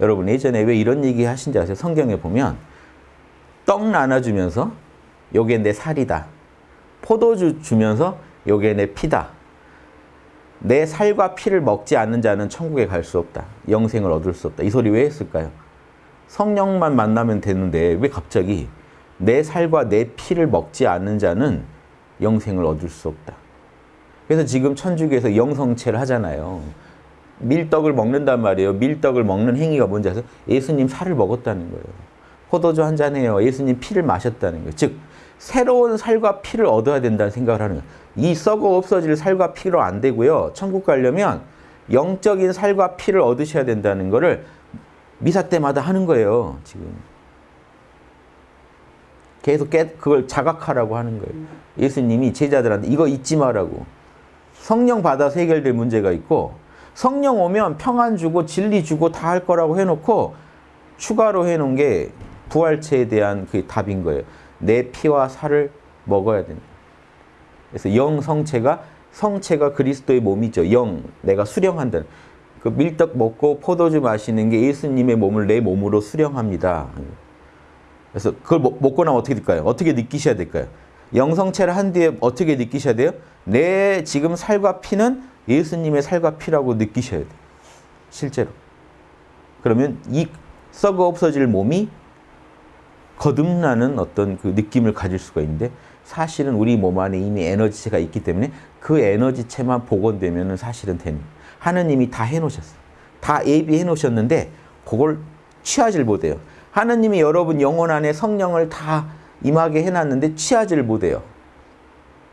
여러분 예전에 왜 이런 얘기 하신지 아세요? 성경에 보면 떡 나눠주면서 요게 내 살이다. 포도주 주면서 요게 내 피다. 내 살과 피를 먹지 않는 자는 천국에 갈 수 없다. 영생을 얻을 수 없다. 이 소리 왜 했을까요? 성령만 만나면 되는데 왜 갑자기 내 살과 내 피를 먹지 않는 자는 영생을 얻을 수 없다. 그래서 지금 천주교에서 영성체를 하잖아요. 밀떡을 먹는단 말이에요. 밀떡을 먹는 행위가 뭔지 아세요? 예수님 살을 먹었다는 거예요. 포도주 한잔 해요. 예수님 피를 마셨다는 거예요. 즉 새로운 살과 피를 얻어야 된다는 생각을 하는 거예요. 이 썩어 없어질 살과 피로 안 되고요. 천국 가려면 영적인 살과 피를 얻으셔야 된다는 거를 미사 때마다 하는 거예요. 지금. 계속 깨, 그걸 자각하라고 하는 거예요. 예수님이 제자들한테 이거 잊지 마라고. 성령 받아서 해결될 문제가 있고 성령 오면 평안 주고 진리 주고 다 할 거라고 해놓고 추가로 해놓은 게 부활체에 대한 그 답인 거예요. 내 피와 살을 먹어야 된다. 그래서 영 성체가 성체가 그리스도의 몸이죠. 영 내가 수령한다. 그 밀떡 먹고 포도주 마시는 게 예수님의 몸을 내 몸으로 수령합니다. 그래서 그걸 먹고 나면 어떻게 될까요? 어떻게 느끼셔야 될까요? 영성체를 한 뒤에 어떻게 느끼셔야 돼요? 내 지금 살과 피는 예수님의 살과 피라고 느끼셔야 돼요. 실제로. 그러면 이 썩어 없어질 몸이 거듭나는 어떤 그 느낌을 가질 수가 있는데 사실은 우리 몸 안에 이미 에너지체가 있기 때문에 그 에너지체만 복원되면 사실은 되는 하느님이 다 해놓으셨어요. 다 예비해 놓으셨는데 그걸 취하질 못해요. 하느님이 여러분 영혼 안에 성령을 다 임하게 해놨는데 취하지를 못해요.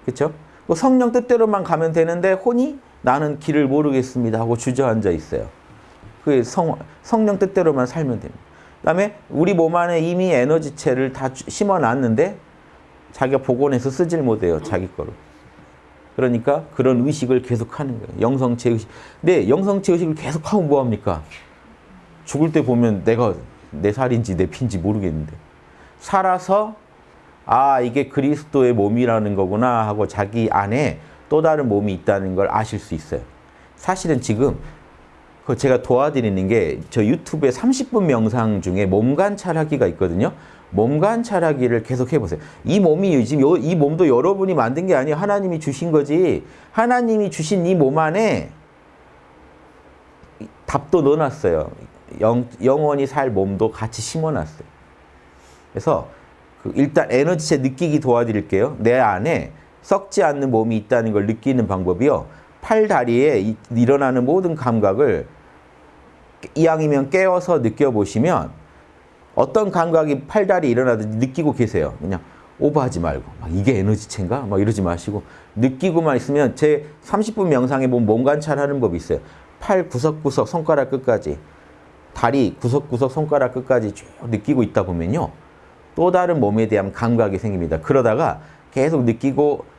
그렇죠? 성령 뜻대로만 가면 되는데 혼이 나는 길을 모르겠습니다 하고 주저앉아 있어요. 그 성, 성령 뜻대로만 살면 됩니다. 그 다음에 우리 몸 안에 이미 에너지체를 다 심어놨는데 자기가 복원해서 쓰질 못해요. 자기 거로. 그러니까 그런 의식을 계속하는 거예요. 영성체 의식. 근데 영성체 의식을 계속하면 뭐합니까? 죽을 때 보면 내가 내 살인지 내 피인지 모르겠는데 살아서 아 이게 그리스도의 몸이라는 거구나 하고 자기 안에 또 다른 몸이 있다는 걸 아실 수 있어요. 사실은 지금 그 제가 도와드리는 게 저 유튜브에 30분 명상 중에 몸 관찰하기가 있거든요. 몸 관찰하기를 계속 해보세요. 이 몸이 지금 이 몸도 여러분이 만든 게 아니에요. 하나님이 주신 거지. 하나님이 주신 이 몸 안에 답도 넣어놨어요. 영, 영원히 살 몸도 같이 심어놨어요. 그래서 그 일단 에너지체 느끼기 도와드릴게요. 내 안에 썩지 않는 몸이 있다는 걸 느끼는 방법이요. 팔, 다리에 일어나는 모든 감각을 이왕이면 깨워서 느껴보시면 어떤 감각이 팔, 다리 일어나든지 느끼고 계세요. 그냥 오버하지 말고 막 이게 에너지체인가? 막 이러지 마시고 느끼고만 있으면 제 30분 명상에 보면 몸 관찰하는 법이 있어요. 팔 구석구석 손가락 끝까지 다리 구석구석 손가락 끝까지 쭉 느끼고 있다 보면요. 또 다른 몸에 대한 감각이 생깁니다. 그러다가 계속 느끼고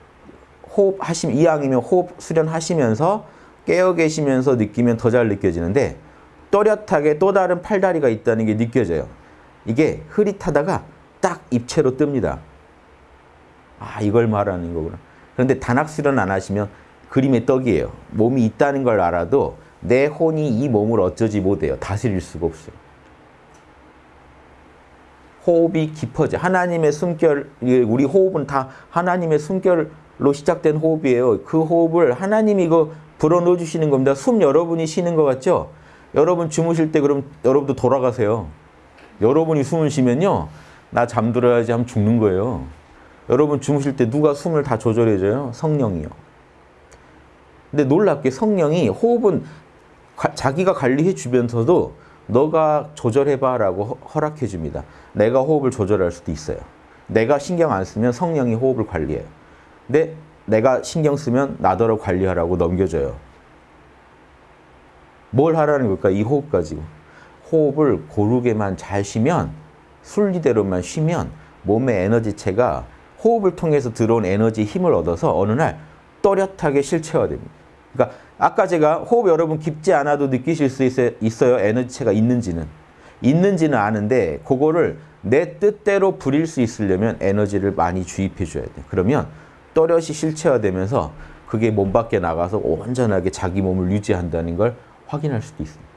호흡 하시면 이왕이면 호흡 수련하시면서 깨어 계시면서 느끼면 더 잘 느껴지는데 또렷하게 또 다른 팔다리가 있다는 게 느껴져요. 이게 흐릿하다가 딱 입체로 뜹니다. 아 이걸 말하는 거구나. 그런데 단학 수련 안 하시면 그림의 떡이에요. 몸이 있다는 걸 알아도 내 혼이 이 몸을 어쩌지 못해요. 다스릴 수가 없어요. 호흡이 깊어져. 하나님의 숨결, 우리 호흡은 다 하나님의 숨결 로 시작된 호흡이에요. 그 호흡을 하나님이 이거 불어넣어 주시는 겁니다. 숨 여러분이 쉬는 것 같죠? 여러분 주무실 때 그럼 여러분도 돌아가세요. 여러분이 숨을 쉬면요. 나 잠들어야지 하면 죽는 거예요. 여러분 주무실 때 누가 숨을 다 조절해줘요? 성령이요. 근데 놀랍게 성령이 호흡은 가, 자기가 관리해 주면서도 너가 조절해봐 라고 허락해 줍니다. 내가 호흡을 조절할 수도 있어요. 내가 신경 안 쓰면 성령이 호흡을 관리해요. 근데 내가 신경 쓰면 나더러 관리하라고 넘겨줘요. 뭘 하라는 걸까? 이 호흡 가지고. 호흡을 고르게만 잘 쉬면 순리대로만 쉬면 몸의 에너지체가 호흡을 통해서 들어온 에너지 힘을 얻어서 어느 날 또렷하게 실체화됩니다. 그러니까 아까 제가 호흡 여러분 깊지 않아도 느끼실 수 있어요. 에너지체가 있는지는. 있는지는 아는데 그거를 내 뜻대로 부릴 수 있으려면 에너지를 많이 주입해 줘야 돼. 그러면 또렷이 실체화되면서 그게 몸 밖에 나가서 온전하게 자기 몸을 유지한다는 걸 확인할 수도 있습니다.